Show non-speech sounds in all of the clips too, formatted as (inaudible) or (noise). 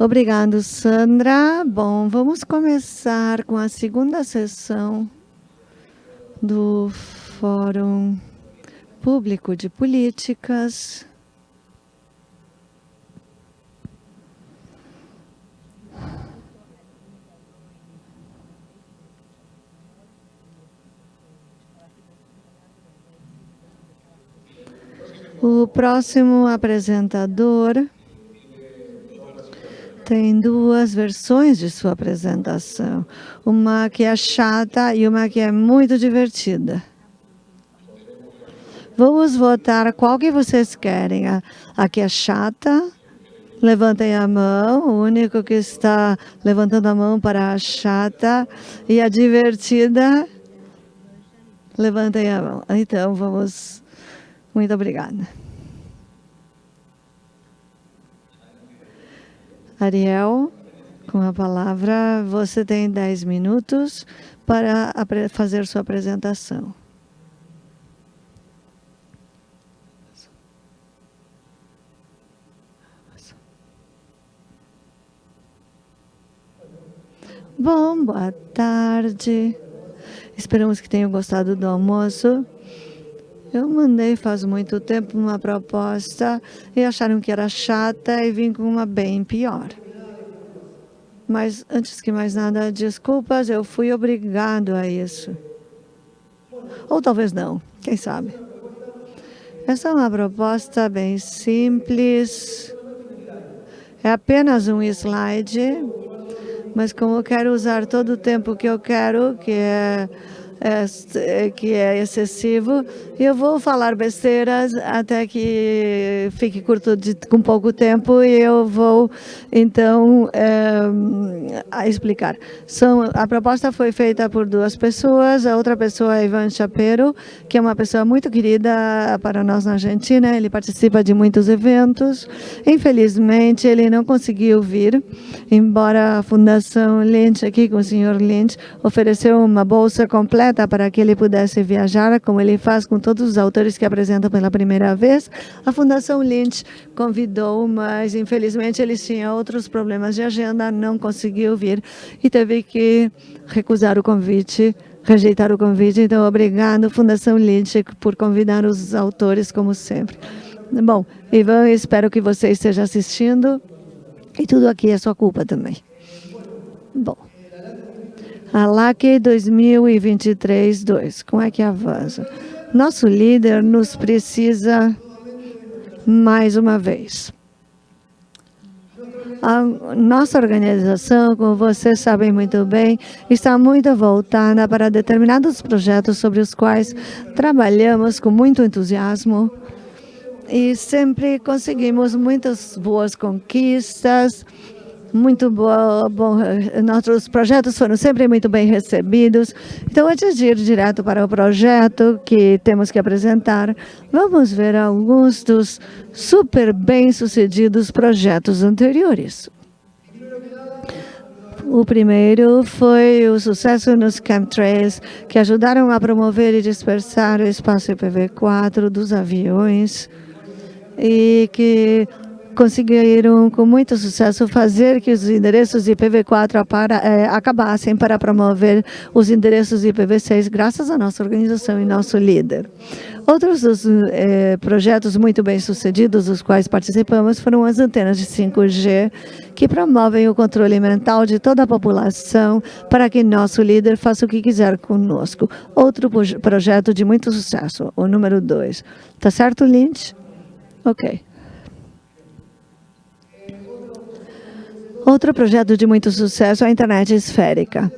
Obrigado, Sandra. Bom, vamos começar com a segunda sessão do Fórum Público de Políticas. O próximo apresentador tem duas versões de sua apresentação. Uma que é chata e uma que é muito divertida. Vamos votar qual que vocês querem. A, a que é chata, levantem a mão. O único que está levantando a mão para a chata e a divertida, levantem a mão. Então, vamos... Muito obrigada. Ariel, com a palavra, você tem 10 minutos para fazer sua apresentação. Bom, boa tarde. Esperamos que tenham gostado do almoço. Eu mandei faz muito tempo uma proposta e acharam que era chata e vim com uma bem pior. Mas, antes que mais nada, desculpas, eu fui obrigado a isso. Ou talvez não, quem sabe. Essa é uma proposta bem simples. É apenas um slide, mas como eu quero usar todo o tempo que eu quero, que é é, que é excessivo. Eu vou falar besteiras até que fique curto de, com pouco tempo e eu vou, então, é, explicar. São, a proposta foi feita por duas pessoas. A outra pessoa é Ivan Chapero, que é uma pessoa muito querida para nós na Argentina. Ele participa de muitos eventos. Infelizmente, ele não conseguiu vir, embora a Fundação Lynch, aqui com o senhor Lynch, ofereceu uma bolsa completa para que ele pudesse viajar, como ele faz com todos os autores que apresentam pela primeira vez. A Fundação Lynch convidou, mas infelizmente eles tinham outros problemas de agenda, não conseguiu vir e teve que recusar o convite rejeitar o convite. Então, obrigado, Fundação Lynch, por convidar os autores, como sempre. Bom, Ivan, espero que você esteja assistindo. E tudo aqui é sua culpa também. Bom. A LAC 2023-2, como é que avança? Nosso líder nos precisa mais uma vez. A nossa organização, como vocês sabem muito bem, está muito voltada para determinados projetos sobre os quais trabalhamos com muito entusiasmo e sempre conseguimos muitas boas conquistas, muito bom, nossos projetos foram sempre muito bem recebidos. Então, antes de ir direto para o projeto que temos que apresentar, vamos ver alguns dos super bem-sucedidos projetos anteriores. O primeiro foi o sucesso nos chemtrails, que ajudaram a promover e dispersar o espaço IPv4 dos aviões e que conseguiram com muito sucesso fazer que os endereços IPv4 para, é, acabassem para promover os endereços IPv6, graças à nossa organização e nosso líder. Outros dos é, projetos muito bem sucedidos, dos quais participamos, foram as antenas de 5G, que promovem o controle mental de toda a população para que nosso líder faça o que quiser conosco. Outro projeto de muito sucesso, o número 2. Tá certo, Lynch? Ok. Outro projeto de muito sucesso é a internet esférica.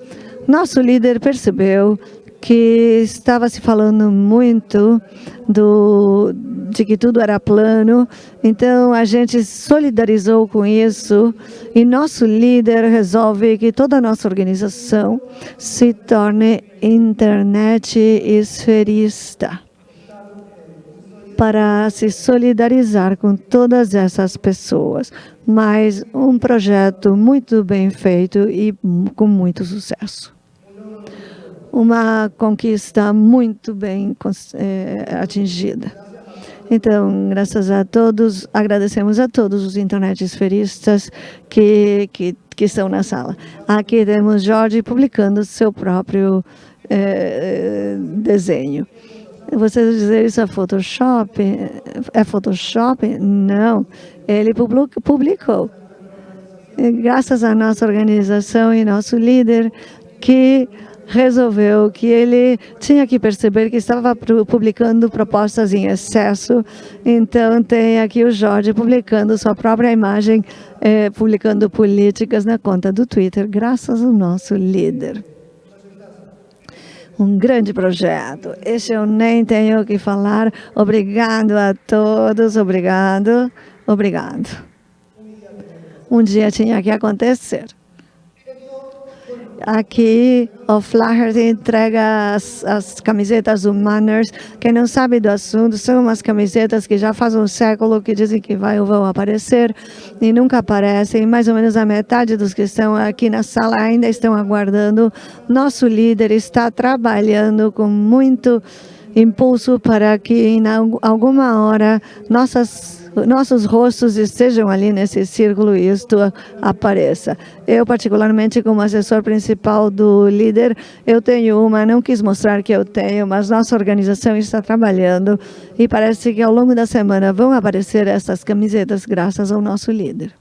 Nosso líder percebeu que estava se falando muito do, de que tudo era plano, então a gente solidarizou com isso e nosso líder resolve que toda a nossa organização se torne internet esferista para se solidarizar com todas essas pessoas. Mas um projeto muito bem feito e com muito sucesso. Uma conquista muito bem é, atingida. Então, graças a todos, agradecemos a todos os internet esferistas que, que, que estão na sala. Aqui temos Jorge publicando seu próprio eh, desenho. Você dizer isso é Photoshop? É Photoshop? Não, ele publicou. Graças à nossa organização e nosso líder, que resolveu que ele tinha que perceber que estava publicando propostas em excesso. Então, tem aqui o Jorge publicando sua própria imagem, eh, publicando políticas na conta do Twitter, graças ao nosso líder. Um grande projeto. Esse eu nem tenho que falar. Obrigado a todos. Obrigado. Obrigado. Um dia tinha que acontecer. Aqui o Flaherty entrega as, as, camisetas Manners. Quem não sabe do assunto, são umas camisetas que já faz um século que dizem que vai, vão aparecer e nunca aparecem. Mais ou menos a metade dos que estão aqui na sala ainda estão aguardando. Nosso líder está trabalhando com muito impulso para que em alguma hora nossas nossos rostos estejam ali nesse círculo e isto apareça. Eu, particularmente, como assessor principal do líder, eu tenho uma, não quis mostrar que eu tenho, mas nossa organização está trabalhando e parece que ao longo da semana vão aparecer essas camisetas graças ao nosso líder.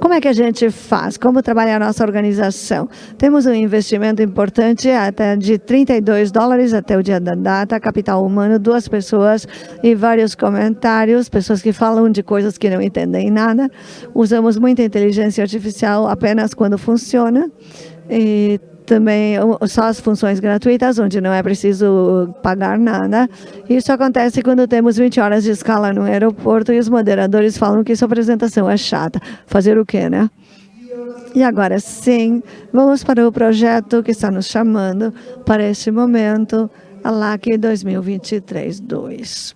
Como é que a gente faz? Como trabalha a nossa organização? Temos um investimento importante até de 32 dólares até o dia da data, capital humano, duas pessoas e vários comentários, pessoas que falam de coisas que não entendem nada. Usamos muita inteligência artificial apenas quando funciona. E também só as funções gratuitas, onde não é preciso pagar nada. Isso acontece quando temos 20 horas de escala no aeroporto e os moderadores falam que sua apresentação é chata. Fazer o quê, né? E agora sim, vamos para o projeto que está nos chamando para este momento, a LAC 2023-2.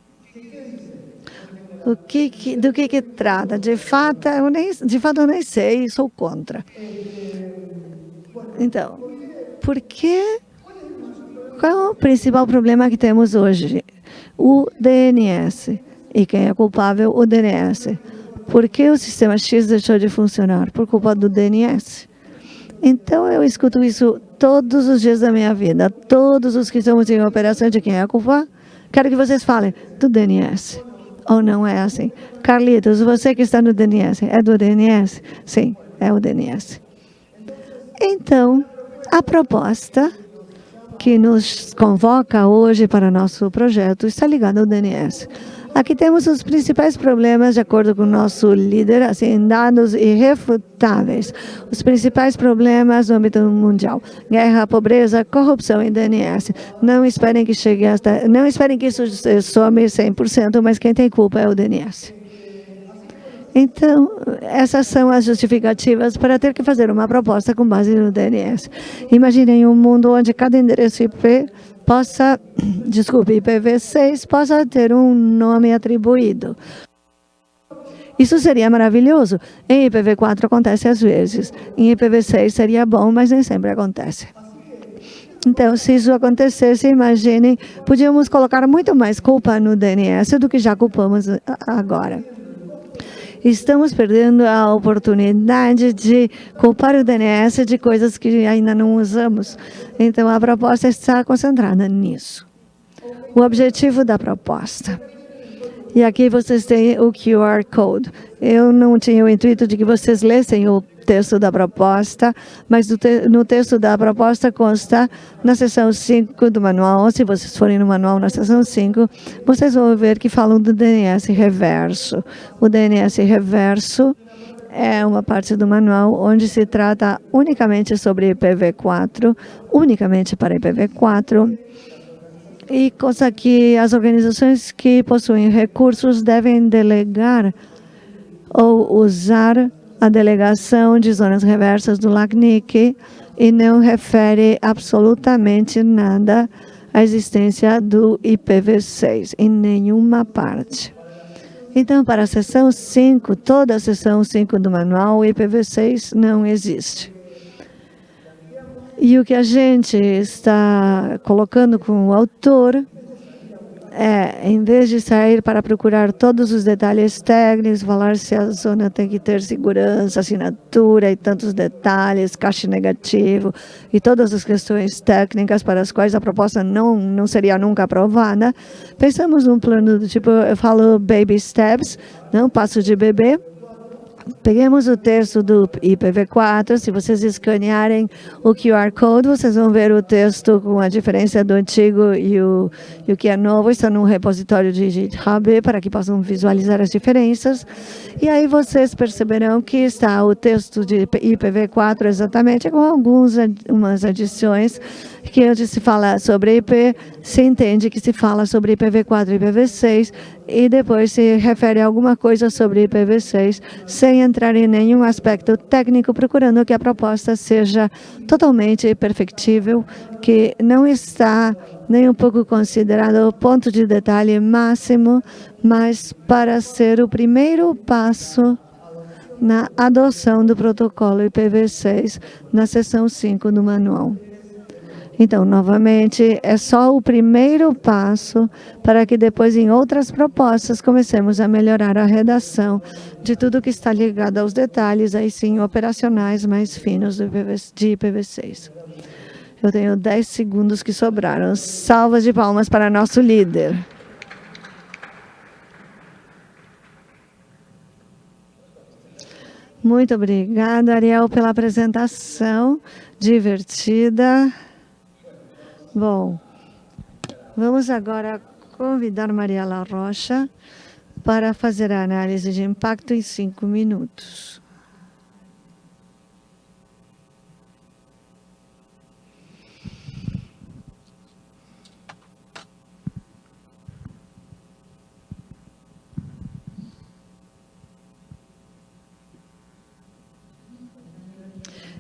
O que, que, do que, que trata? De fato, eu nem, de fato, eu nem sei, sou contra. Então, por que? Qual é o principal problema que temos hoje? O DNS. E quem é culpável? O DNS. Por que o sistema X deixou de funcionar? Por culpa do DNS. Então, eu escuto isso todos os dias da minha vida. Todos os que estamos em operação de quem é a culpa? Quero que vocês falem do DNS. Ou não é assim? Carlitos, você que está no DNS, é do DNS? Sim, é o DNS. Então, a proposta que nos convoca hoje para nosso projeto está ligada ao DNS. Aqui temos os principais problemas, de acordo com o nosso líder, assim, dados irrefutáveis. Os principais problemas no âmbito mundial. Guerra, pobreza, corrupção e DNS. Não esperem que chegue hasta, não esperem que isso some 100%, mas quem tem culpa é o DNS. Então, essas são as justificativas para ter que fazer uma proposta com base no DNS. Imaginem um mundo onde cada endereço IP possa, (clears throat) desculpe, IPv6 possa ter um nome atribuído. Isso seria maravilhoso. Em IPv4 acontece às vezes. Em IPv6 seria bom, mas nem sempre acontece. Então, se isso acontecesse, imaginem, podíamos colocar muito mais culpa no DNS do que já culpamos agora estamos perdendo a oportunidade de culpar o DNS de coisas que ainda não usamos. Então, a proposta está concentrada nisso. O objetivo da proposta. E aqui vocês têm o QR Code. Eu não tinha o intuito de que vocês lessem o texto da proposta, mas no texto da proposta consta na seção 5 do manual, se vocês forem no manual na seção 5, vocês vão ver que falam do DNS reverso. O DNS reverso é uma parte do manual onde se trata unicamente sobre IPv4, unicamente para IPv4, e coisa que as organizações que possuem recursos devem delegar ou usar a delegação de zonas reversas do LACNIC e não refere absolutamente nada à existência do IPv6 em nenhuma parte. Então, para a seção 5, toda a seção 5 do manual, o IPv6 não existe. E o que a gente está colocando com o autor é, em vez de sair para procurar todos os detalhes técnicos, falar se a zona tem que ter segurança, assinatura e tantos detalhes, caixa negativo e todas as questões técnicas para as quais a proposta não, não seria nunca aprovada, pensamos num plano do tipo, eu falo baby steps, não passo de bebê, Peguemos o texto do IPv4, se vocês escanearem o QR Code, vocês vão ver o texto com a diferença do antigo e o, e o que é novo, está no repositório de GitHub, para que possam visualizar as diferenças. E aí vocês perceberão que está o texto de IPv4 exatamente, com algumas adições, que onde se fala sobre IP, se entende que se fala sobre IPv4 e IPv6, e depois se refere a alguma coisa sobre IPv6, sem entrar em nenhum aspecto técnico, procurando que a proposta seja totalmente perfectível, que não está nem um pouco considerado o ponto de detalhe máximo, mas para ser o primeiro passo na adoção do protocolo IPv6 na seção 5 do manual. Então, novamente, é só o primeiro passo para que depois, em outras propostas, comecemos a melhorar a redação de tudo que está ligado aos detalhes, aí sim, operacionais mais finos de IPv6. Eu tenho 10 segundos que sobraram. Salvas de palmas para nosso líder. Muito obrigada, Ariel, pela apresentação divertida. Bom, vamos agora convidar Mariela Rocha para fazer a análise de impacto em cinco minutos.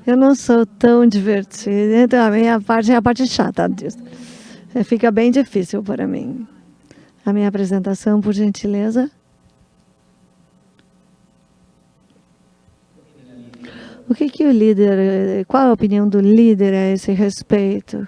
Eu não sou tão divertida, então a minha parte é a parte chata disso. É, fica bem difícil para mim. A minha apresentação, por gentileza. O que, que o líder, qual a opinião do líder a esse respeito?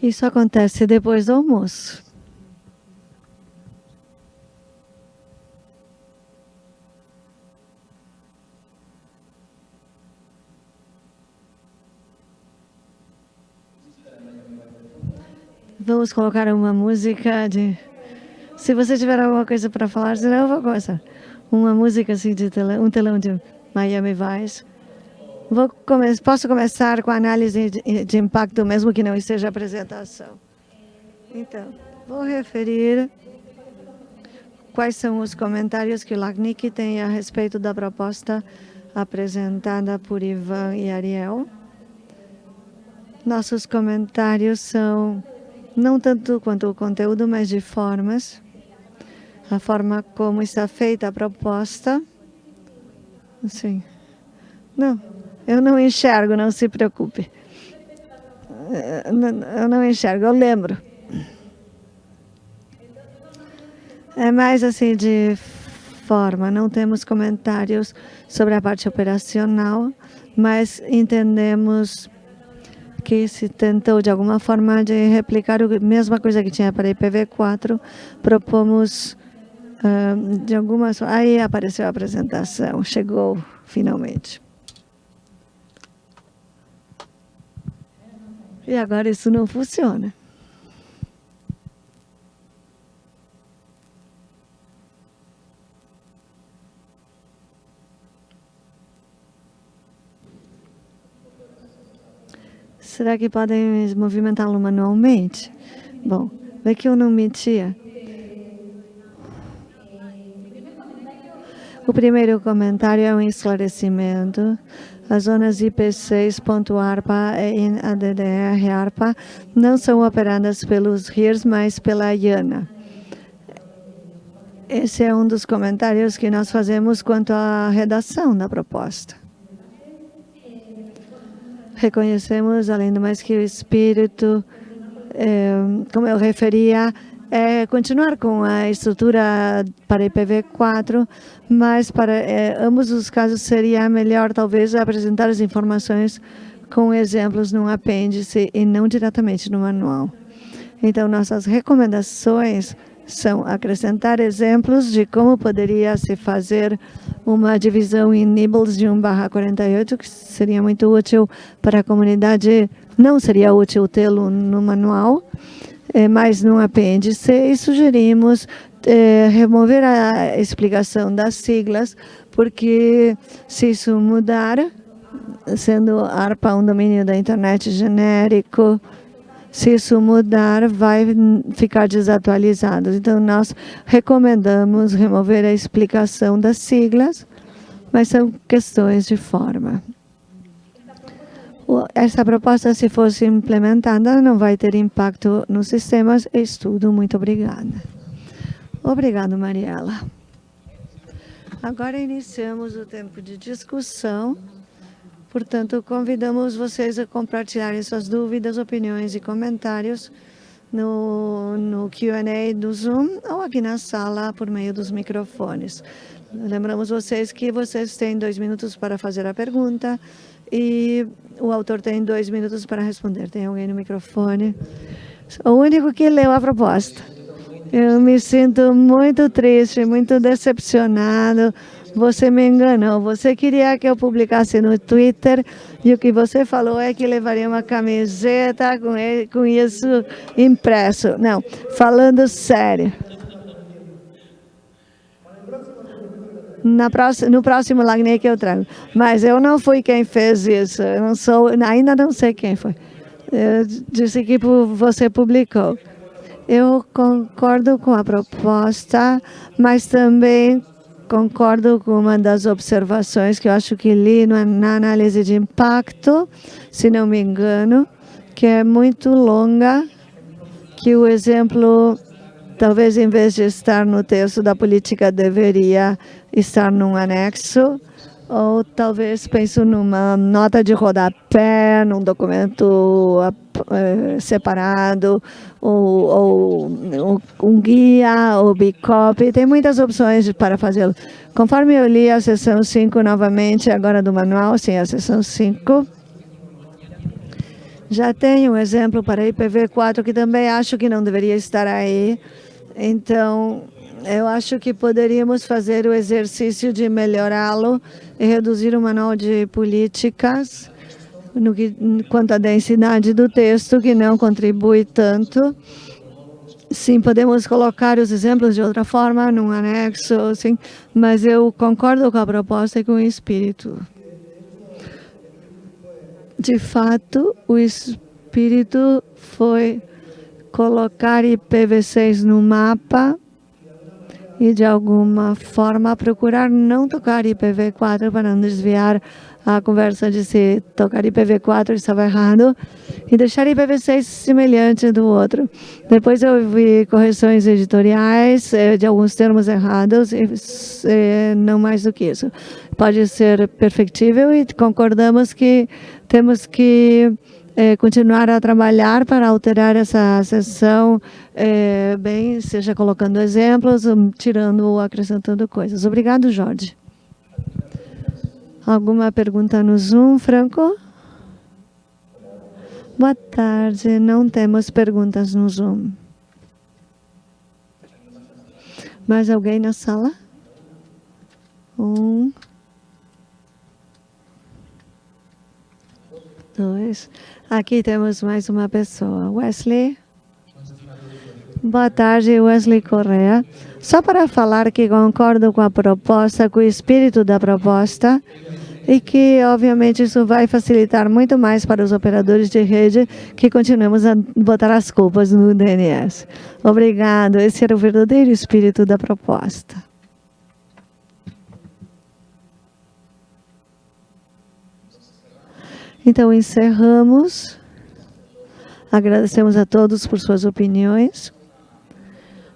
Isso acontece depois do almoço. Vamos colocar uma música de... Se você tiver alguma coisa para falar, senão eu vou começar. Uma música assim de um telão de Miami Vice. Come posso começar com a análise de, de impacto, mesmo que não esteja apresentação. Então, vou referir quais são os comentários que o LACNIC tem a respeito da proposta apresentada por Ivan e Ariel. Nossos comentários são não tanto quanto o conteúdo, mas de formas. A forma como está feita a proposta. Sim. Não, eu não enxergo, não se preocupe. Eu não enxergo, eu lembro. É mais assim de forma, não temos comentários sobre a parte operacional, mas entendemos que se tentou de alguma forma de replicar a mesma coisa que tinha para IPv4, propomos uh, de algumas... Aí apareceu a apresentação, chegou finalmente. E agora isso não funciona. Será que podem movimentá-lo manualmente? Bom, vê que eu não mentia. O primeiro comentário é um esclarecimento. As zonas IP6.ARPA e ADDR-ARPA não são operadas pelos RIRs, mas pela IANA. Esse é um dos comentários que nós fazemos quanto à redação da proposta. Reconhecemos, além do mais, que o espírito, é, como eu referia, é continuar com a estrutura para IPv4, mas para é, ambos os casos seria melhor talvez apresentar as informações com exemplos num apêndice e não diretamente no manual. Então, nossas recomendações são acrescentar exemplos de como poderia se fazer uma divisão em nibbles de 1 barra 48, que seria muito útil para a comunidade, não seria útil tê-lo no manual, mas no apêndice, e sugerimos é, remover a explicação das siglas, porque se isso mudar, sendo ARPA um domínio da internet genérico, se isso mudar, vai ficar desatualizado. Então, nós recomendamos remover a explicação das siglas, mas são questões de forma essa proposta, se fosse implementada, não vai ter impacto nos sistemas. Estudo. Muito obrigada. Obrigado, Mariela. Agora iniciamos o tempo de discussão. Portanto, convidamos vocês a compartilharem suas dúvidas, opiniões e comentários no, no Q&A do Zoom ou aqui na sala por meio dos microfones. Lembramos vocês que vocês têm dois minutos para fazer a pergunta e o autor tem dois minutos para responder. Tem alguém no microfone? O único que leu a proposta. Eu me sinto muito triste, muito decepcionado. Você me enganou. Você queria que eu publicasse no Twitter e o que você falou é que levaria uma camiseta com, isso impresso. Não, falando sério. Na próxima, no próximo Lagné que eu trago. Mas eu não fui quem fez isso, eu não sou, ainda não sei quem foi. Eu disse que você publicou. Eu concordo com a proposta, mas também concordo com uma das observações que eu acho que li na análise de impacto, se não me engano, que é muito longa, que o exemplo talvez em vez de estar no texto da política deveria estar num anexo, ou talvez penso numa nota de rodapé, num documento uh, separado, ou, ou, um guia, ou bicop, tem muitas opções para fazê-lo. Conforme eu li a sessão 5 novamente, agora do manual, sim, a sessão 5, já tem um exemplo para IPv4 que também acho que não deveria estar aí. Então, eu acho que poderíamos fazer o exercício de melhorá-lo e reduzir o manual de políticas no que, quanto à densidade do texto, que não contribui tanto. Sim, podemos colocar os exemplos de outra forma, num anexo, sim, mas eu concordo com a proposta e com o espírito. De fato, o espírito foi colocar IPv6 no mapa e, de alguma forma, procurar não tocar IPv4 para não desviar a conversa de se tocar IPv4 estava errado e deixar IPv6 semelhante do outro. Depois eu vi correções editoriais eh, de alguns termos errados e eh, não mais do que isso. Pode ser perfectível e concordamos que temos que é, continuar a trabalhar para alterar essa sessão, é, bem, seja colocando exemplos, tirando ou acrescentando coisas. Obrigado, Jorge. Alguma pergunta no Zoom, Franco? Boa tarde, não temos perguntas no Zoom. Mais alguém na sala? Um. Dois. Aqui temos mais uma pessoa. Wesley. Boa tarde, Wesley Correa. Só para falar que concordo com a proposta, com o espírito da proposta, e que, obviamente, isso vai facilitar muito mais para os operadores de rede que continuemos a botar as culpas no DNS. Obrigado. Esse era o verdadeiro espírito da proposta. Então, encerramos. Agradecemos a todos por suas opiniões.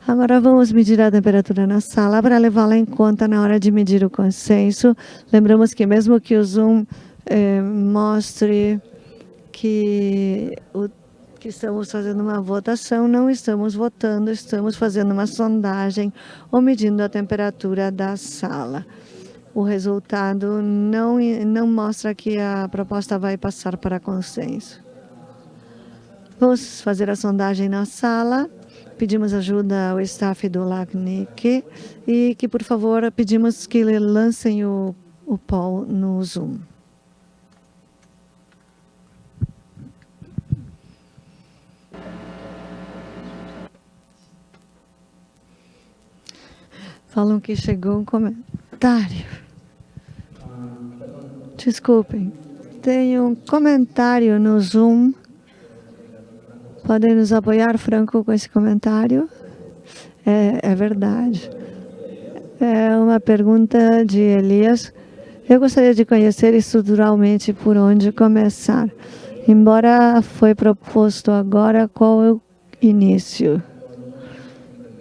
Agora vamos medir a temperatura na sala para levá-la em conta na hora de medir o consenso. Lembramos que mesmo que o Zoom eh, mostre que, o, que estamos fazendo uma votação, não estamos votando, estamos fazendo uma sondagem ou medindo a temperatura da sala. O resultado não, não mostra que a proposta vai passar para consenso. Vamos fazer a sondagem na sala. Pedimos ajuda ao staff do LACNIC e que, por favor, pedimos que lancem o, o poll no Zoom. Falam que chegou um comentário. Desculpem. Tem um comentário no Zoom Podem nos apoiar, Franco, com esse comentário? É, é verdade. É uma pergunta de Elias. Eu gostaria de conhecer estruturalmente por onde começar. Embora foi proposto agora, qual é o início?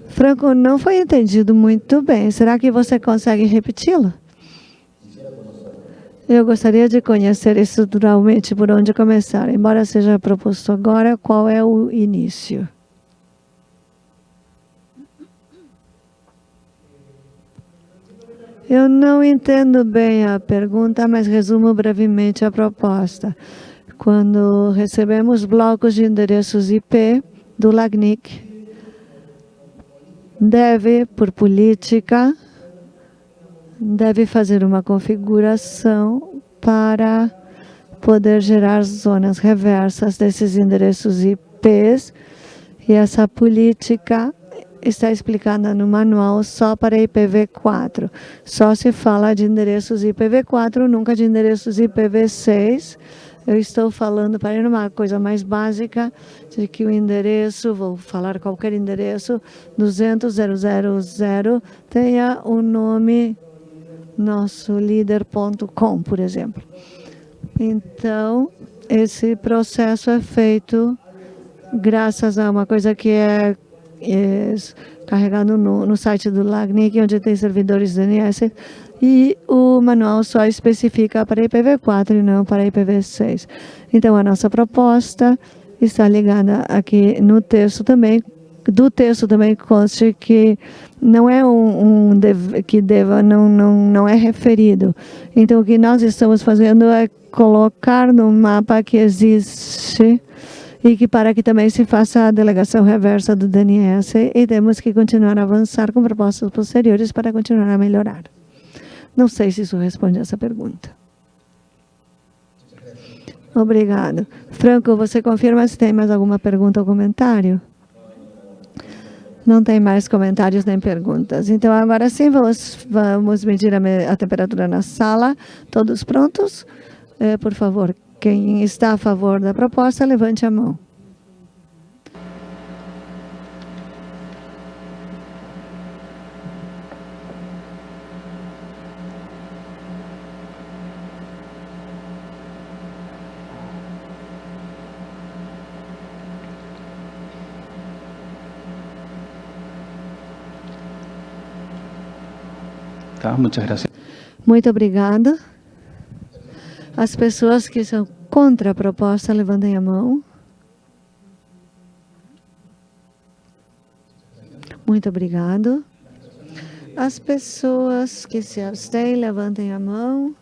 Franco, não foi entendido muito bem. Será que você consegue repeti-lo? Eu gostaria de conhecer estruturalmente por onde começar, embora seja proposto agora, qual é o início? Eu não entendo bem a pergunta, mas resumo brevemente a proposta. Quando recebemos blocos de endereços IP do LACNIC, deve, por política, deve fazer uma configuração para poder gerar zonas reversas desses endereços IPs e essa política está explicada no manual só para IPv4. Só se fala de endereços IPv4, nunca de endereços IPv6. Eu estou falando para ir numa coisa mais básica, de que o endereço, vou falar qualquer endereço, 200.000 tenha o um nome nosso líder.com, por exemplo. Então, esse processo é feito graças a uma coisa que é, é carregado no, no, site do LACNIC, onde tem servidores DNS, e o manual só especifica para IPv4 e não para IPv6. Então, a nossa proposta está ligada aqui no texto também, do texto também conste que não é um, um que deva, não, não, não é referido. Então, o que nós estamos fazendo é colocar no mapa que existe e que para que também se faça a delegação reversa do DNS e temos que continuar a avançar com propostas posteriores para continuar a melhorar. Não sei se isso responde a essa pergunta. Obrigado. Franco, você confirma se tem mais alguma pergunta ou comentário? Não tem mais comentários nem perguntas. Então, agora sim, vamos, vamos medir a, a temperatura na sala. Todos prontos? É, por favor, quem está a favor da proposta, levante a mão. Tá. Muito obrigada. As pessoas que são contra a proposta, levantem a mão. Muito obrigado. As pessoas que se abstêm, levantem a mão.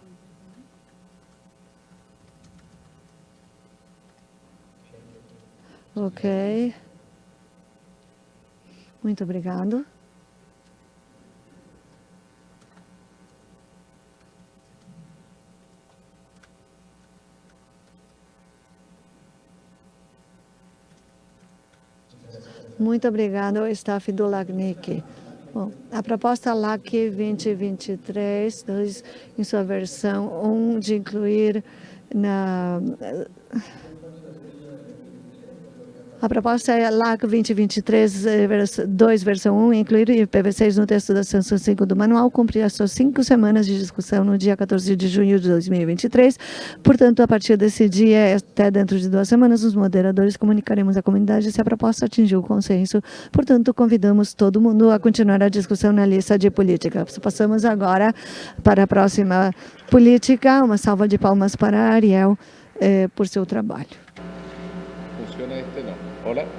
Ok. Muito obrigado. Muito obrigada ao staff do LACNIC. Bom, a proposta LAC 2023, em sua versão 1, de incluir na A proposta é LAC 2023, 2, versão 1, incluir IPv6 no texto da sanção 5 do manual, cumprir as suas cinco semanas de discussão no dia 14 de junho de 2023. Portanto, a partir desse dia, até dentro de duas semanas, os moderadores comunicaremos à comunidade se a proposta atingiu o consenso. Portanto, convidamos todo mundo a continuar a discussão na lista de política. Passamos agora para a próxima política. Uma salva de palmas para Ariel eh, por seu trabalho. Funciona este no. Hola.